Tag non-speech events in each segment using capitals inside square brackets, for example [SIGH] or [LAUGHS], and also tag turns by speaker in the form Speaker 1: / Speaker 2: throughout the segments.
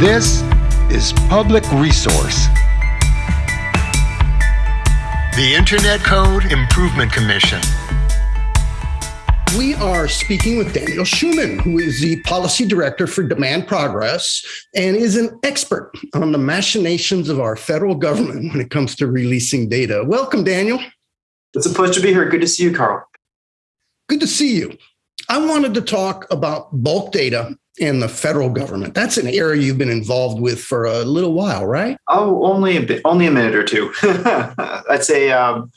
Speaker 1: This is Public Resource. The Internet Code Improvement Commission.
Speaker 2: We are speaking with Daniel Schuman, who is the policy director for Demand Progress and is an expert on the machinations of our federal government when it comes to releasing data. Welcome, Daniel.
Speaker 3: It's a pleasure to be here. Good to see you, Carl.
Speaker 2: Good to see you. I wanted to talk about bulk data in the federal government. That's an area you've been involved with for a little while, right?
Speaker 3: Oh, only a bit, only a minute or two. [LAUGHS] I'd say a um,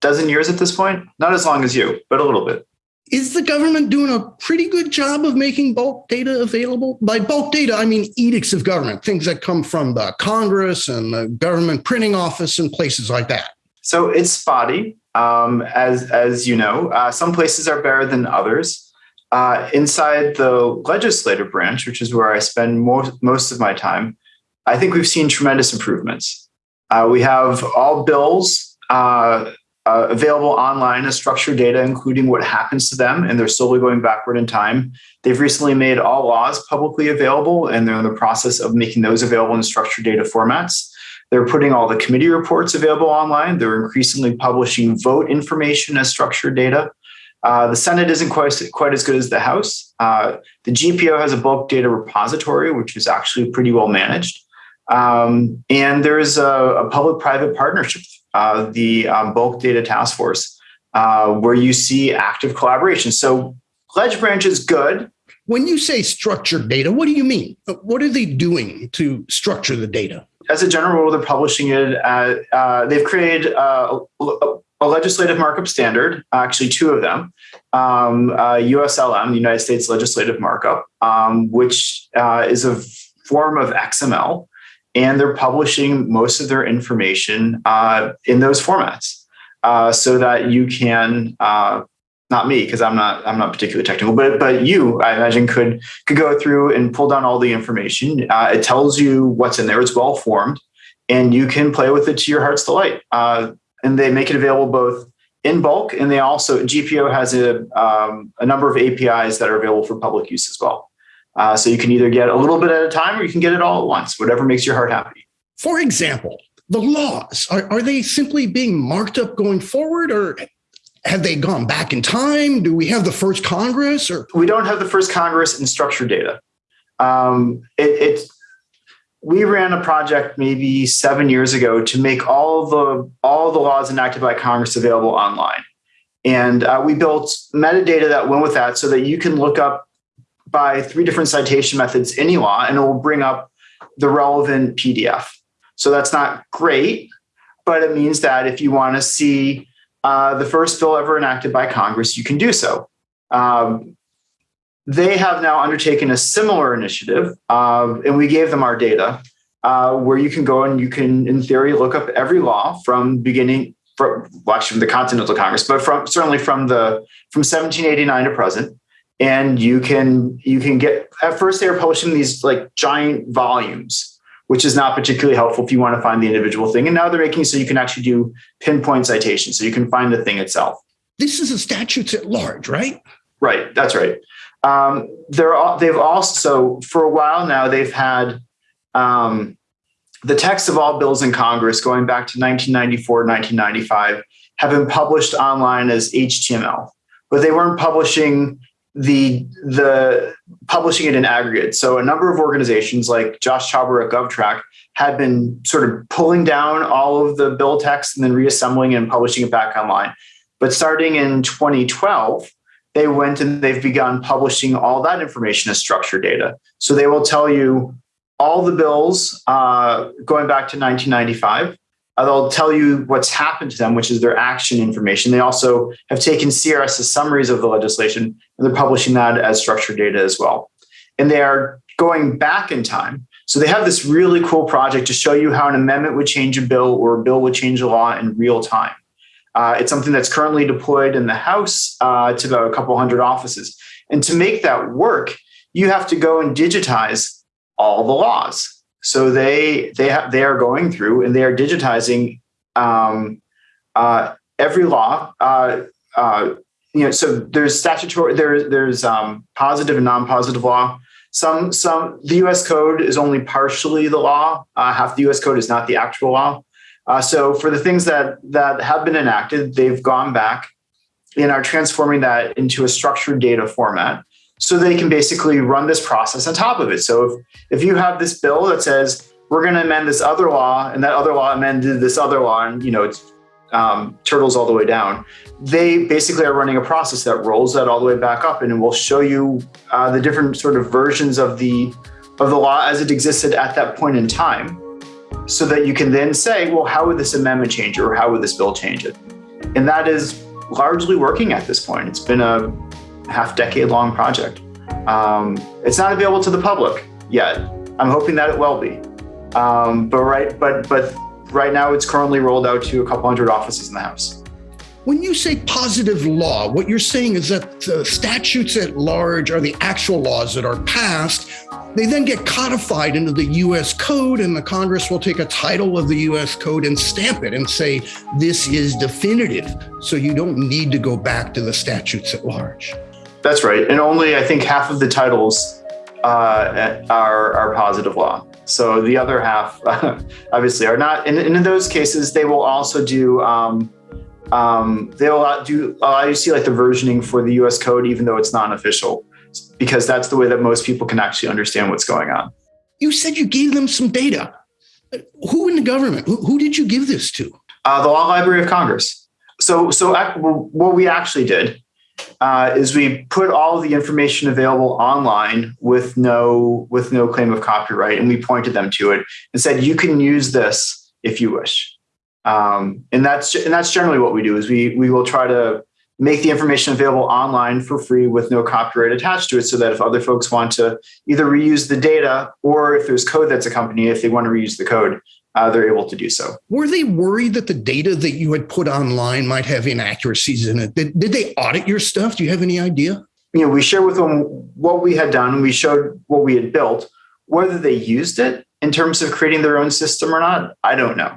Speaker 3: dozen years at this point. Not as long as you, but a little bit.
Speaker 2: Is the government doing a pretty good job of making bulk data available? By bulk data, I mean edicts of government, things that come from the Congress and the government printing office and places like that.
Speaker 3: So it's spotty, um, as as you know. Uh, some places are better than others. Uh, inside the legislative branch, which is where I spend most, most of my time, I think we've seen tremendous improvements. Uh, we have all bills uh, uh, available online as structured data, including what happens to them, and they're slowly going backward in time. They've recently made all laws publicly available, and they're in the process of making those available in structured data formats. They're putting all the committee reports available online. They're increasingly publishing vote information as structured data. Uh, the Senate isn't quite, quite as good as the House. Uh, the GPO has a bulk data repository, which is actually pretty well managed. Um, and there's a, a public-private partnership, uh, the um, bulk data task force, uh, where you see active collaboration. So Pledge Branch is good.
Speaker 2: When you say structured data, what do you mean? What are they doing to structure the data?
Speaker 3: As a general rule, they're publishing it. At, uh, they've created uh, a legislative markup standard, actually two of them, um, uh, USLM, the United States Legislative Markup, um, which uh, is a form of XML, and they're publishing most of their information uh, in those formats uh, so that you can. Uh, not me, because I'm not I'm not particularly technical, but but you, I imagine, could could go through and pull down all the information. Uh, it tells you what's in there. It's well formed, and you can play with it to your heart's delight and they make it available both in bulk and they also GPO has a, um, a number of APIs that are available for public use as well. Uh, so you can either get a little bit at a time or you can get it all at once, whatever makes your heart happy.
Speaker 2: For example, the laws, are, are they simply being marked up going forward or have they gone back in time? Do we have the first Congress or?
Speaker 3: We don't have the first Congress in structured data. Um, it, it's we ran a project maybe seven years ago to make all the all the laws enacted by Congress available online, and uh, we built metadata that went with that, so that you can look up by three different citation methods any law, and it will bring up the relevant PDF. So that's not great, but it means that if you want to see uh, the first bill ever enacted by Congress, you can do so. Um, they have now undertaken a similar initiative, uh, and we gave them our data, uh, where you can go and you can, in theory, look up every law from beginning, from, well, actually from the Continental Congress, but from certainly from the from 1789 to present, and you can you can get. At first, they were publishing these like giant volumes, which is not particularly helpful if you want to find the individual thing. And now they're making so you can actually do pinpoint citations, so you can find the thing itself.
Speaker 2: This is a statutes at large, right?
Speaker 3: Right. That's right. Um, they're all, they've also for a while now they've had um, the text of all bills in Congress going back to 1994, 1995 have been published online as HTML, but they weren't publishing the the publishing it in aggregate. So a number of organizations like Josh Tauberer at GovTrack had been sort of pulling down all of the bill text and then reassembling and publishing it back online. But starting in 2012, they went and they've begun publishing all that information as structured data. So they will tell you all the bills uh, going back to 1995. Uh, they'll tell you what's happened to them, which is their action information. They also have taken CRS as summaries of the legislation, and they're publishing that as structured data as well. And they are going back in time. So they have this really cool project to show you how an amendment would change a bill or a bill would change a law in real time. Uh, it's something that's currently deployed in the House uh, to about a couple hundred offices. And to make that work, you have to go and digitize all the laws. So they they have they are going through and they are digitizing um, uh, every law. You know, so there's statutory there there's um, positive and non-positive law. Some some the U.S. code is only partially the law. Uh, half the U.S. code is not the actual law. Uh, so for the things that that have been enacted, they've gone back and are transforming that into a structured data format so they can basically run this process on top of it. So if, if you have this bill that says we're going to amend this other law and that other law amended this other law and you know it's um, turtles all the way down, they basically are running a process that rolls that all the way back up and will show you uh, the different sort of versions of the of the law as it existed at that point in time so that you can then say, well, how would this amendment change it or how would this bill change it? And that is largely working at this point. It's been a half decade long project. Um, it's not available to the public yet. I'm hoping that it will be. Um, but right, but but right now it's currently rolled out to a couple hundred offices in the House.
Speaker 2: When you say positive law, what you're saying is that the statutes at large are the actual laws that are passed. They then get codified into the US code, and the Congress will take a title of the US code and stamp it and say, this is definitive. So you don't need to go back to the statutes at large.
Speaker 3: That's right. And only, I think, half of the titles uh, are, are positive law. So the other half, [LAUGHS] obviously, are not. And, in those cases, they will also do. Um, um, they will do allow you to see like the versioning for the U.S. code, even though it's non-official, because that's the way that most people can actually understand what's going on.
Speaker 2: You said you gave them some data. Who in the government? Who, who did you give this to?
Speaker 3: Uh, the Law Library of Congress. So, so what we actually did uh, is we put all the information available online with no with no claim of copyright, and we pointed them to it and said you can use this if you wish. Um, and that's and that's generally what we do is we we will try to make the information available online for free with no copyright attached to it so that if other folks want to either reuse the data or if there's code that's accompanying if they want to reuse the code uh, they're able to do so.
Speaker 2: Were they worried that the data that you had put online might have inaccuracies in it? Did, did they audit your stuff? Do you have any idea?
Speaker 3: You know, we shared with them what we had done. We showed what we had built. Whether they used it in terms of creating their own system or not, I don't know.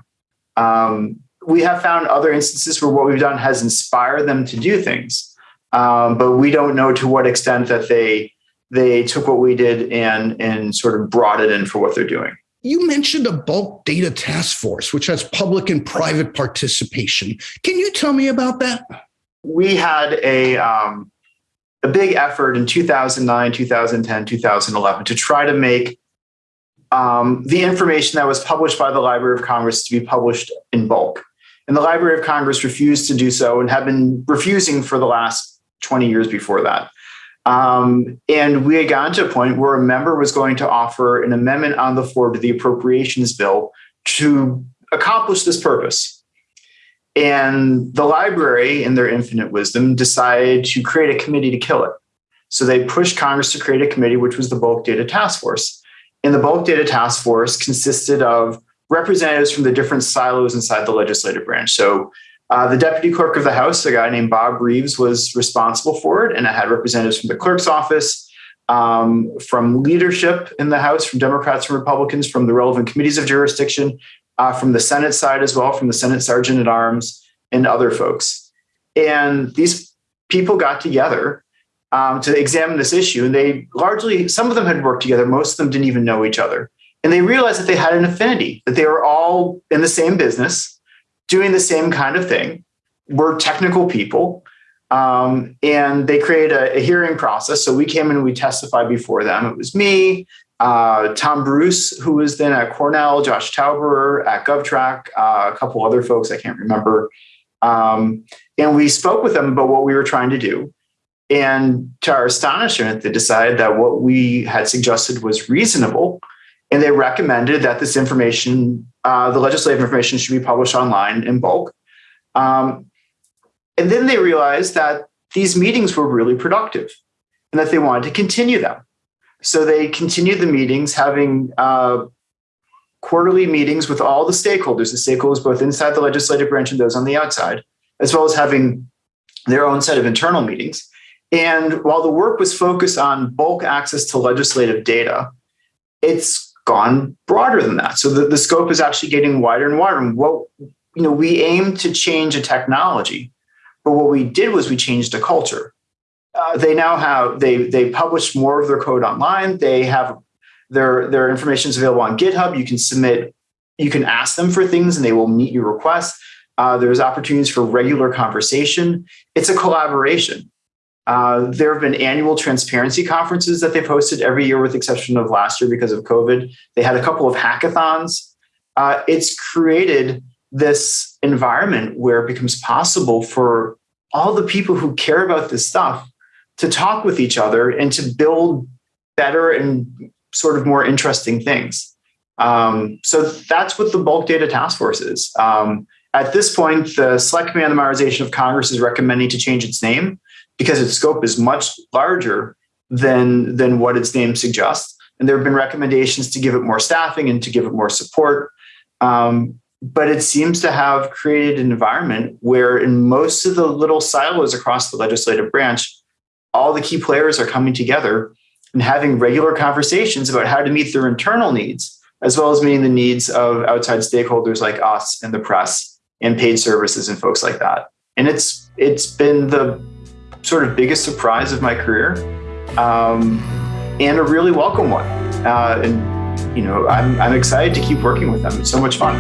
Speaker 3: Um, we have found other instances where what we've done has inspired them to do things, um, but we don't know to what extent that they they took what we did and and sort of brought it in for what they're doing.
Speaker 2: You mentioned a bulk data task force, which has public and private participation. Can you tell me about that?
Speaker 3: We had a, um, a big effort in 2009, 2010, 2011 to try to make um, the information that was published by the Library of Congress to be published in bulk. And the Library of Congress refused to do so and have been refusing for the last 20 years before that. Um, and we had gotten to a point where a member was going to offer an amendment on the floor to the appropriations bill to accomplish this purpose. And the library, in their infinite wisdom, decided to create a committee to kill it. So they pushed Congress to create a committee, which was the Bulk Data Task Force. And the Bulk Data Task Force consisted of representatives from the different silos inside the legislative branch. So uh, the deputy clerk of the House, a guy named Bob Reeves, was responsible for it, and it had representatives from the clerk's office, um, from leadership in the House, from Democrats and Republicans, from the relevant committees of jurisdiction, uh, from the Senate side as well, from the Senate Sergeant at Arms, and other folks. And these people got together um, to examine this issue, and they largely, some of them had worked together, most of them didn't even know each other. And they realized that they had an affinity, that they were all in the same business doing the same kind of thing. We're technical people. Um, and they create a, a, hearing process. So we came in and we testified before them. It was me, uh, Tom Bruce, who was then at Cornell, Josh Tauberer at GovTrack, uh, a couple other folks I can't remember. Um, and we spoke with them about what we were trying to do. And to our astonishment, they decided that what we had suggested was reasonable. And they recommended that this information uh, the legislative information should be published online in bulk. Um, and then they realized that these meetings were really productive and that they wanted to continue them. So they continued the meetings, having uh, quarterly meetings with all the stakeholders, the stakeholders both inside the legislative branch and those on the outside, as well as having their own set of internal meetings. And while the work was focused on bulk access to legislative data, it's gone broader than that. So the, the scope is actually getting wider and wider. And what, you know, we aim to change a technology, but what we did was we changed a culture. uh, they now have they they publish more of their code online. They have their their information is available on GitHub. You can submit, you can ask them for things, and they will meet your requests. Uh, there's opportunities for regular conversation. It's a collaboration. Uh, there have been annual transparency conferences that they've hosted every year, with the exception of last year because of COVID. They had a couple of hackathons. Uh, it's created this environment where it becomes possible for all the people who care about this stuff to talk with each other and to build better and sort of more interesting things. Um, so that's what the bulk data task force is. Um, at this point, the Select Command on the Modernization of Congress is recommending to change its name because its scope is much larger than, than what its name suggests. And there have been recommendations to give it more staffing and to give it more support. Um, but it seems to have created an environment where in most of the little silos across the legislative branch, all the key players are coming together and having regular conversations about how to meet their internal needs, as well as meeting the needs of outside stakeholders like us and the press and paid services and folks like that. And it's it's been the sort of biggest surprise of my career, um, and a really welcome one. Uh, and you know, I'm I'm excited to keep working with them. It's so much fun.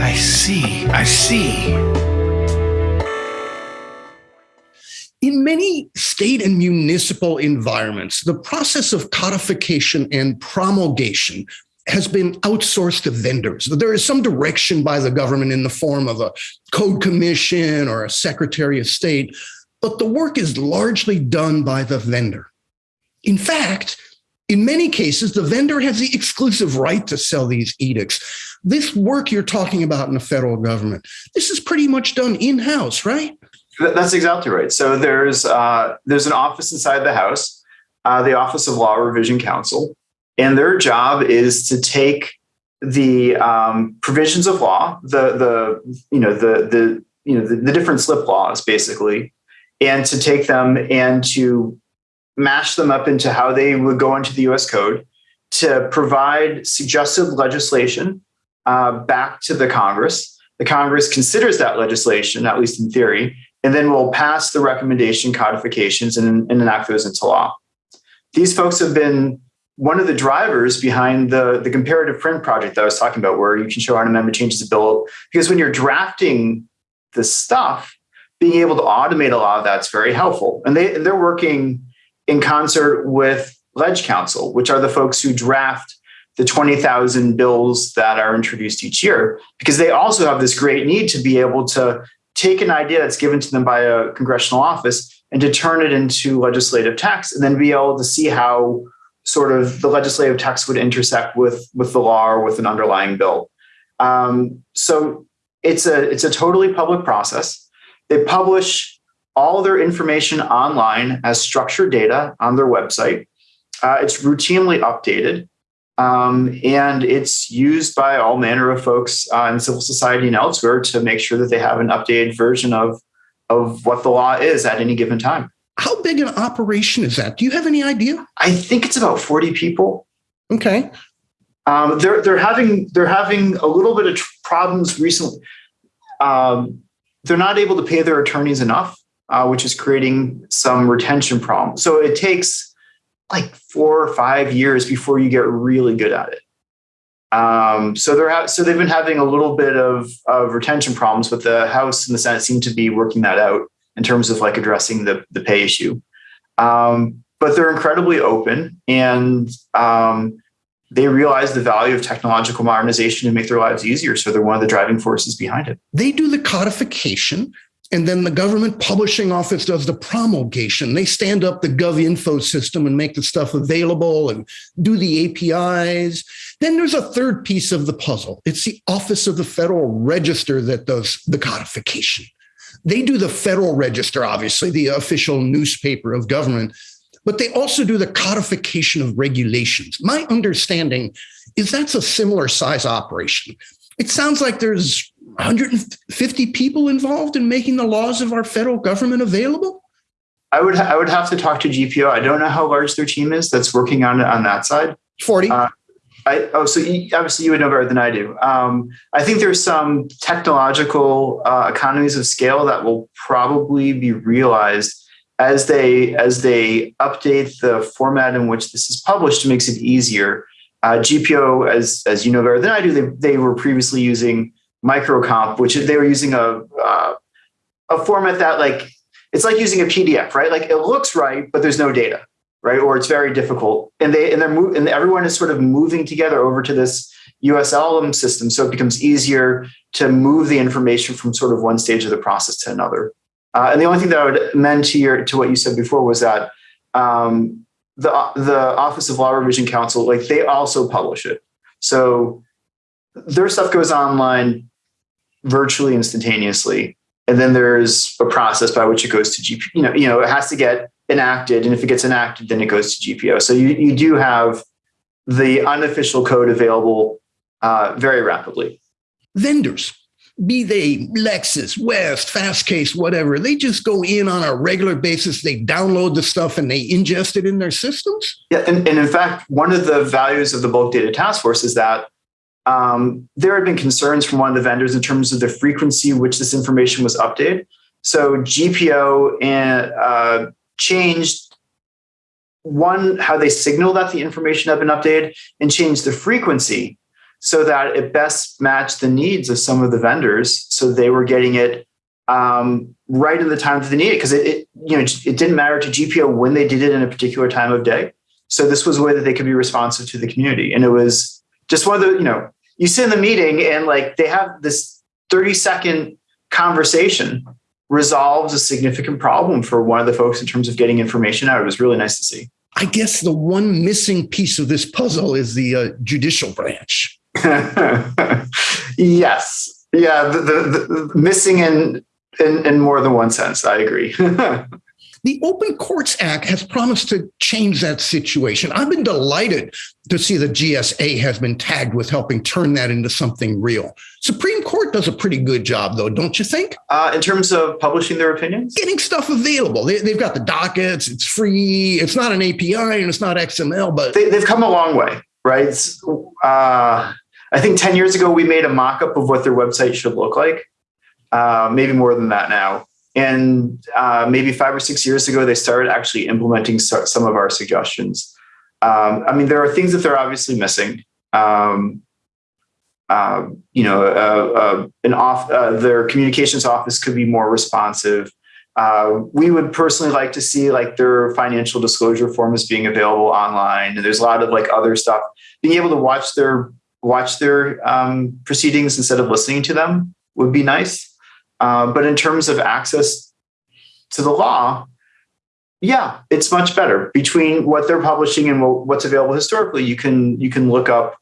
Speaker 4: I see. I see.
Speaker 2: In many state and municipal environments, the process of codification and promulgation has been outsourced to vendors. There is some direction by the government in the form of a code commission or a secretary of state, but the work is largely done by the vendor. In fact, in many cases, the vendor has the exclusive right to sell these edicts. This work you're talking about in the federal government, this is pretty much done in-house, right?
Speaker 3: That's exactly right. So there's uh, there's an office inside the House, uh, the Office of Law Revision Counsel, and their job is to take the um, provisions of law, the the you know the the you know the, the different slip laws basically, and to take them and to mash them up into how they would go into the US code to provide suggested legislation uh, back to the Congress. The Congress considers that legislation, at least in theory, and then will pass the recommendation codifications and, and enact those into law. These folks have been one of the drivers behind the, the comparative print project that I was talking about, where you can show how an amendment changes a bill. Because when you're drafting the stuff, being able to automate a lot of that's very helpful. And they, they're working in concert with Leg Counsel, which are the folks who draft the 20,000 bills that are introduced each year, because they also have this great need to be able to take an idea that's given to them by a congressional office and to turn it into legislative text and then be able to see how sort of the legislative text would intersect with, with the law or with an underlying bill. Um, so it's a, it's a totally public process. They publish all their information online as structured data on their website. Uh, it's routinely updated. Um, and it's used by all manner of folks uh, in civil society and elsewhere to make sure that they have an updated version of, of what the law is at any given time.
Speaker 2: How big an operation is that? Do you have any idea?
Speaker 3: I think it's about 40 people.
Speaker 2: Okay.
Speaker 3: Um, they're, they're, having, they're having a little bit of problems recently. Um, they're not able to pay their attorneys enough, uh, which is creating some retention problems. So it takes like four or five years before you get really good at it. Um, so they're so they've been having a little bit of, of retention problems, but the House and the Senate seem to be working that out in terms of like addressing the the pay issue. Um, but they're incredibly open and um, they realize the value of technological modernization to make their lives easier. So they're one of the driving forces behind it.
Speaker 2: They do the codification and then the government publishing office does the promulgation. They stand up the GovInfo system and make the stuff available and do the APIs. Then there's a third piece of the puzzle. It's the Office of the Federal Register that does the codification. They do the Federal Register, obviously, the official newspaper of government, but they also do the codification of regulations. My understanding is that's a similar size operation. It sounds like there's 150 people involved in making the laws of our federal government available?
Speaker 3: I would I would have to talk to GPO. I don't know how large their team is that's working on on that side.
Speaker 2: 40. Uh,
Speaker 3: I, oh, so you, obviously you would know better than I do. Um, I think there's some technological uh, economies of scale that will probably be realized as they as they update the format in which this is published. Makes it easier. Uh, GPO, as as you know better than I do, they they were previously using microcomp, which they were using a uh, a format that like it's like using a PDF, right? Like it looks right, but there's no data right? Or it's very difficult. And they and they're mo- and everyone is sort of moving together over to this USLM system, so it becomes easier to move the information from sort of one stage of the process to another. Uh, and the only thing that I would amend to your to what you said before was that um, the the Office of Law Revision Counsel, like they also publish it, so their stuff goes online virtually instantaneously, and then there's a process by which it goes to GP. You know, you know, it has to get enacted. And if it gets enacted, then it goes to GPO. So you, you do have the unofficial code available uh, very rapidly.
Speaker 2: Vendors, be they Lexis, West, Fastcase, whatever, they just go in on a regular basis. They download the stuff and they ingest it in their systems.
Speaker 3: Yeah, and, and in fact, one of the values of the bulk data task force is that um, there had been concerns from one of the vendors in terms of the frequency which this information was updated. So GPO and uh, changed one, how they signal that the information had been updated and changed the frequency so that it best matched the needs of some of the vendors. So they were getting it um, right in the time that they needed because it, it, you know, it didn't matter to GPO when they did it in a particular time of day. So this was a way that they could be responsive to the community. And it was just one of the, you know, you sit in the meeting and like they have this 30 second conversation resolves a significant problem for one of the folks in terms of getting information out. It was really nice to see.
Speaker 2: I guess the one missing piece of this puzzle is the uh, judicial branch. [LAUGHS]
Speaker 3: yes. Yeah, the, the, the missing in, in, in more than one sense. I agree. [LAUGHS]
Speaker 2: The Open Courts Act has promised to change that situation. I've been delighted to see the GSA has been tagged with helping turn that into something real. Supreme Court does a pretty good job, though, don't you think?
Speaker 3: Uh, in terms of publishing their opinions?
Speaker 2: Getting stuff available. They, have got the dockets, it's free, it's not an API and it's not XML, but.
Speaker 3: They, have come a long way, right? Uh, I think 10 years ago, we made a mock up of what their website should look like. Uh, maybe more than that now. And uh, maybe five or six years ago, they started actually implementing some of our suggestions. Um, I mean, there are things that they're obviously missing. Um, uh, you know, uh, uh an off uh, their communications office could be more responsive. Uh, we would personally like to see like their financial disclosure forms being available online, and there's a lot of like other stuff. Being able to watch their watch their um, proceedings instead of listening to them would be nice. Uh, but in terms of access to the law, yeah, it's much better between what they're publishing and what's available historically. You can you can look up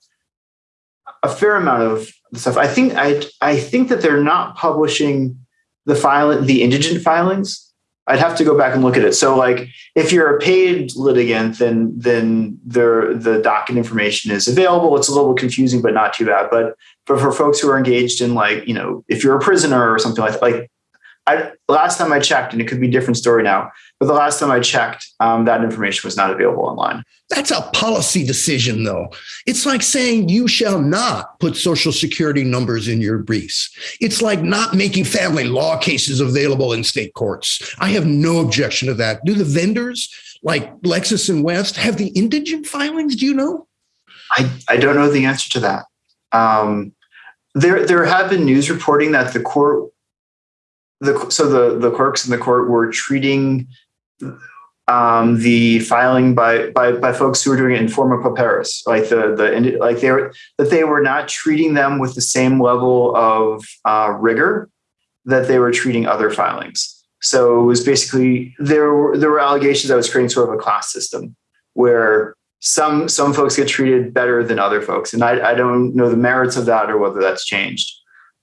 Speaker 3: a fair amount of the stuff. I think I I think that they're not publishing the file the indigent filings. I'd have to go back and look at it. So like if you're a paid litigant, then then the the docket information is available. It's a little confusing, but not too bad. But but for folks who are engaged in like, you know, if you're a prisoner or something like that, like I, last time I checked, and it could be a different story now, but the last time I checked, um, that information was not available online.
Speaker 2: That's a policy decision, though. It's like saying you shall not put social security numbers in your briefs. It's like not making family law cases available in state courts. I have no objection to that. Do the vendors like Lexis and West have the indigent filings? Do you know?
Speaker 3: I, I don't know the answer to that. Um, there, there have been news reporting that the court the so the the clerks in the court were treating um, the filing by, by by folks who were doing it in forma pauperis, like the the like they were that they were not treating them with the same level of uh, rigor that they were treating other filings. So it was basically there were there were allegations that was creating sort of a class system where some some folks get treated better than other folks, and I, I don't know the merits of that or whether that's changed.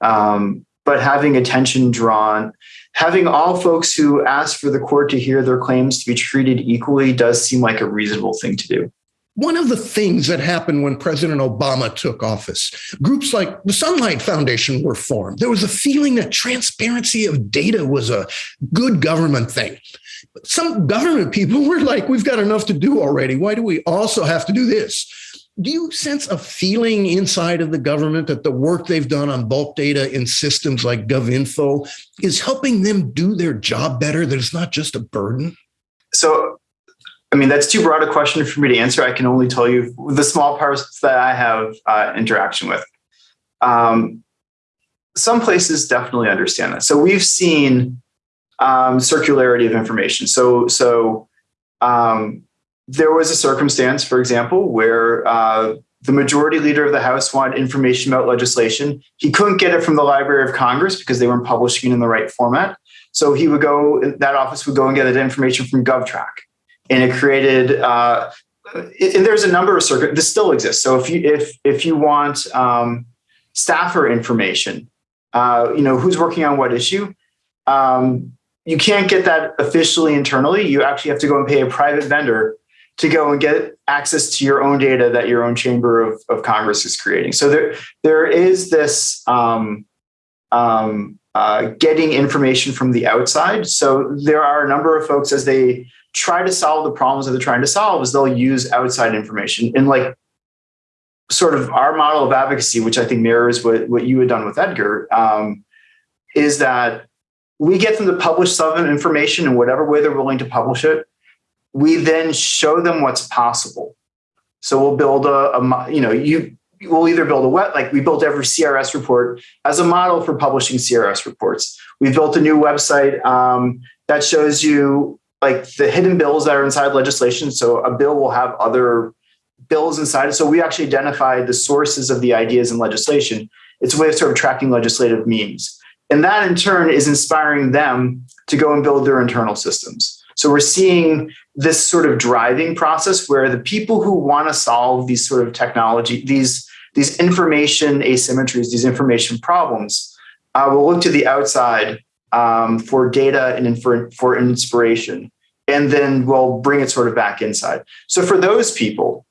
Speaker 3: Um, but having attention drawn, having all folks who ask for the court to hear their claims to be treated equally does seem like a reasonable thing to do.
Speaker 2: One of the things that happened when President Obama took office, groups like the Sunlight Foundation were formed. There was a feeling that transparency of data was a good government thing. Some government people were like, we've got enough to do already. Why do we also have to do this? do you sense a feeling inside of the government that the work they've done on bulk data in systems like GovInfo is helping them do their job better, that it's not just a burden?
Speaker 3: So, I mean, that's too broad a question for me to answer. I can only tell you the small parts that I have uh, interaction with. Um, some places definitely understand that. So we've seen um, circularity of information. So, so um, there was a circumstance, for example, where uh, the majority leader of the House wanted information about legislation. He couldn't get it from the Library of Congress because they weren't publishing in the right format. So he would go, that office would go and get that information from GovTrack. And it created, uh, and there's a number of circuit, this still exists. So if you, if, if you want um, staffer information, uh, you know, who's working on what issue, um, you can't get that officially internally. You actually have to go and pay a private vendor to go and get access to your own data that your own chamber of, of Congress is creating. So there, there is this um, um, uh, getting information from the outside. So there are a number of folks as they try to solve the problems that they're trying to solve is they'll use outside information and like sort of our model of advocacy, which I think mirrors what, what you had done with Edgar, um, is that we get them to publish some information in whatever way they're willing to publish it we then show them what's possible. So we'll build a, a you know, you we'll either build a web, like we built every CRS report as a model for publishing CRS reports. We've built a new website um, that shows you like the hidden bills that are inside legislation. So a bill will have other bills inside. So we actually identify the sources of the ideas in legislation. It's a way of sort of tracking legislative memes. And that in turn is inspiring them to go and build their internal systems. So we're seeing this sort of driving process where the people who want to solve these sort of technology, these, these information asymmetries, these information problems, uh, will look to the outside um, for data and for inspiration, and then we'll bring it sort of back inside. So for those people,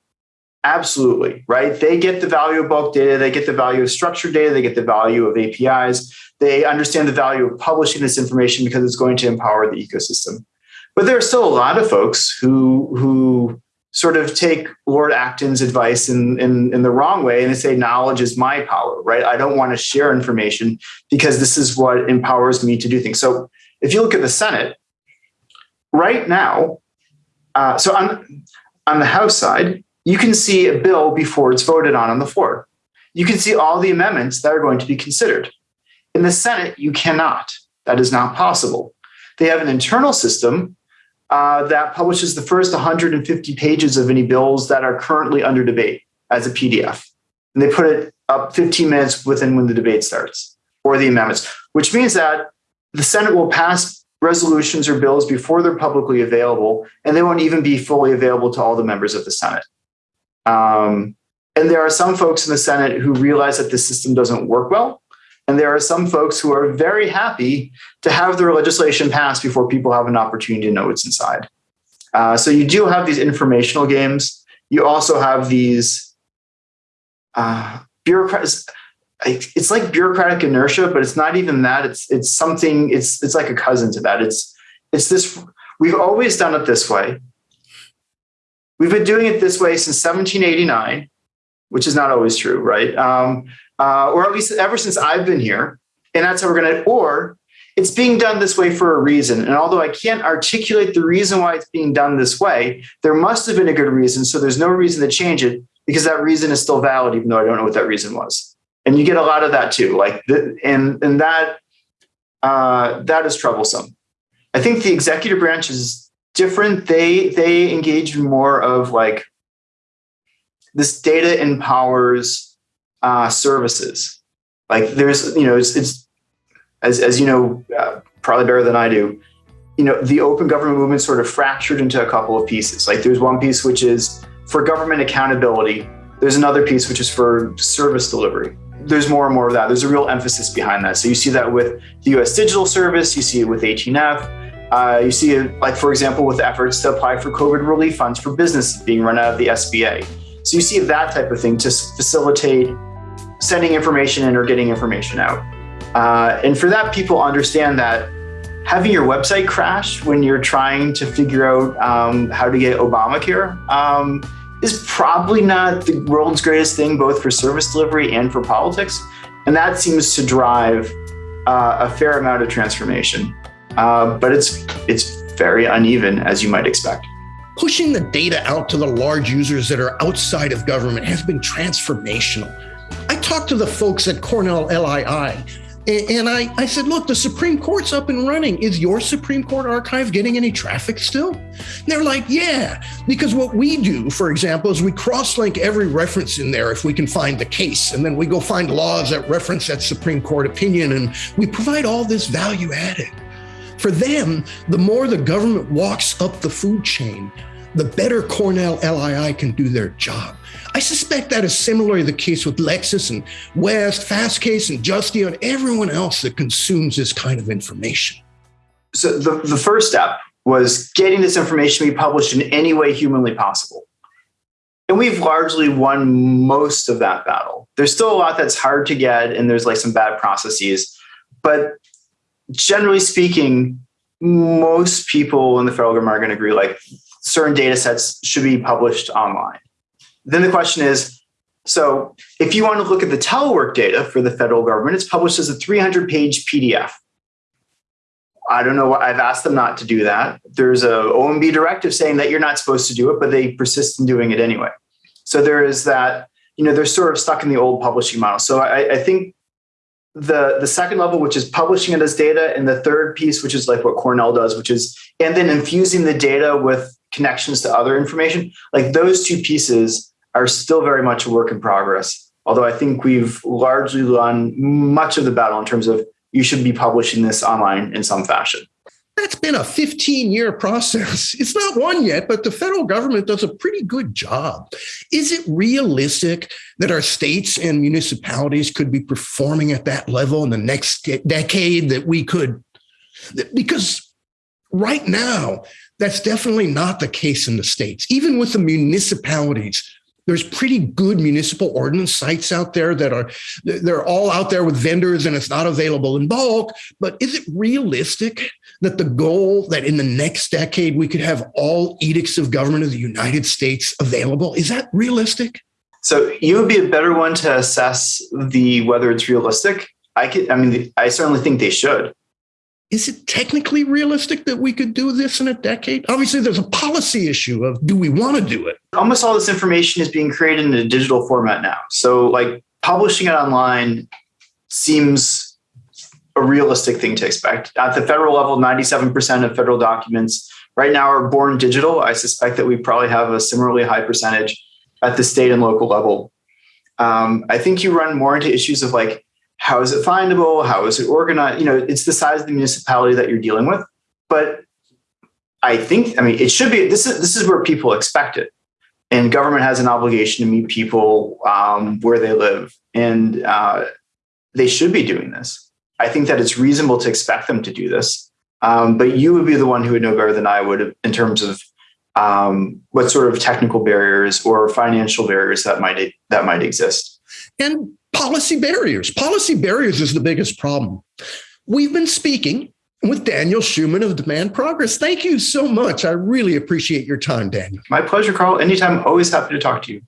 Speaker 3: absolutely, right? They get the value of bulk data, they get the value of structured data, they get the value of APIs, they understand the value of publishing this information because it's going to empower the ecosystem. But there are still a lot of folks who who sort of take Lord Acton's advice in, in, in the wrong way and they say knowledge is my power, right? I don't want to share information because this is what empowers me to do things. So if you look at the Senate, right now, uh, so on, on the House side, you can see a bill before it's voted on on the floor. You can see all the amendments that are going to be considered. In the Senate, you cannot. That is not possible. They have an internal system uh, that publishes the first 150 pages of any bills that are currently under debate as a PDF. And they put it up 15 minutes within when the debate starts or the amendments, which means that the Senate will pass resolutions or bills before they're publicly available, and they won't even be fully available to all the members of the Senate. Um, and there are some folks in the Senate who realize that the system doesn't work well and there are some folks who are very happy to have their legislation passed before people have an opportunity to know what's inside. Uh, so you do have these informational games. You also have these uh, bureaucrats. It's like bureaucratic inertia, but it's not even that. It's it's something. It's it's like a cousin to that. It's it's this. We've always done it this way. We've been doing it this way since 1789, which is not always true, right? Um, uh, or at least ever since I've been here. And that's how we're going to, or it's being done this way for a reason. And although I can't articulate the reason why it's being done this way, there must have been a good reason. So there's no reason to change it because that reason is still valid, even though I don't know what that reason was. And you get a lot of that too. Like, the, and, and that, uh, that is troublesome. I think the executive branch is different. They, they engage more of like this data empowers uh, services. Like there's, you know, it's, it's as, as you know, uh, probably better than I do, you know, the open government movement sort of fractured into a couple of pieces. Like there's one piece which is for government accountability. There's another piece which is for service delivery. There's more and more of that. There's a real emphasis behind that. So you see that with the US Digital Service, you see it with 18F, uh, you see it, like, for example, with efforts to apply for COVID relief funds for businesses being run out of the SBA. So you see that type of thing to facilitate sending information in or getting information out. Uh, and for that, people understand that having your website crash when you're trying to figure out um, how to get Obamacare um, is probably not the world's greatest thing, both for service delivery and for politics. And that seems to drive uh, a fair amount of transformation. Uh, but it's it's very uneven, as you might expect.
Speaker 2: Pushing the data out to the large users that are outside of government has been transformational. I talked to the folks at Cornell LII and I, I said, look, the Supreme Court's up and running. Is your Supreme Court archive getting any traffic still? And they're like, yeah, because what we do, for example, is we cross link every reference in there if we can find the case. And then we go find laws that reference that Supreme Court opinion. And we provide all this value added. For them, the more the government walks up the food chain, the better Cornell LII can do their job. I suspect that is similarly the case with Lexis and West, Fastcase and Justia and everyone else that consumes this kind of information.
Speaker 3: So the, the first step was getting this information to be published in any way humanly possible. And we've largely won most of that battle. There's still a lot that's hard to get, and there's like some bad processes. But generally speaking, most people in the federal government are going to agree like certain data sets should be published online. Then the question is, so if you want to look at the telework data for the federal government, it's published as a 300 page PDF. I don't know I've asked them not to do that. There's a OMB directive saying that you're not supposed to do it, but they persist in doing it anyway. So there is that, you know, they're sort of stuck in the old publishing model. So I, I think the the second level, which is publishing it as data, and the third piece, which is like what Cornell does, which is and then infusing the data with connections to other information, like those two pieces are still very much a work in progress. Although I think we've largely won much of the battle in terms of you should be publishing this online in some fashion.
Speaker 2: That's been a 15 year process. It's not one yet, but the federal government does a pretty good job. Is it realistic that our states and municipalities could be performing at that level in the next decade that we could? Because right now, that's definitely not the case in the states. Even with the municipalities, there's pretty good municipal ordinance sites out there that are they're all out there with vendors and it's not available in bulk. But is it realistic that the goal that in the next decade we could have all edicts of government of the united states available? Is that realistic?
Speaker 3: So you would be a better one to assess the whether it's realistic. I could i mean i certainly think they should
Speaker 2: is it technically realistic that we could do this in a decade? Obviously, there's a policy issue of do we want to do it?
Speaker 3: Almost all this information is being created in a digital format now. So, like publishing it online seems a realistic thing to expect. At the federal level, 97% of federal documents right now are born digital. I suspect that we probably have a similarly high percentage at the state and local level. Um, I think you run more into issues of like how is it findable? How is it organized? You know, it's the size of the municipality that you're dealing with. But I think, I mean, it should be. This is this is where people expect it, and government has an obligation to meet people um, where they live, and uh, they should be doing this. I think that it's reasonable to expect them to do this. Um, but you would be the one who would know better than I would in terms of um, what sort of technical barriers or financial barriers that might that might exist.
Speaker 2: And policy barriers. Policy barriers is the biggest problem. We've been speaking with Daniel Schuman of Demand Progress. Thank you so much. I really appreciate your time, Daniel.
Speaker 3: My pleasure, Carl. Anytime, always happy to talk to you.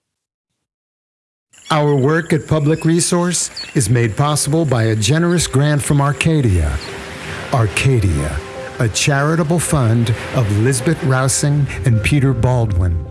Speaker 5: Our work at Public Resource is made possible by a generous grant from Arcadia. Arcadia, a charitable fund of Lisbet Rausing and Peter Baldwin.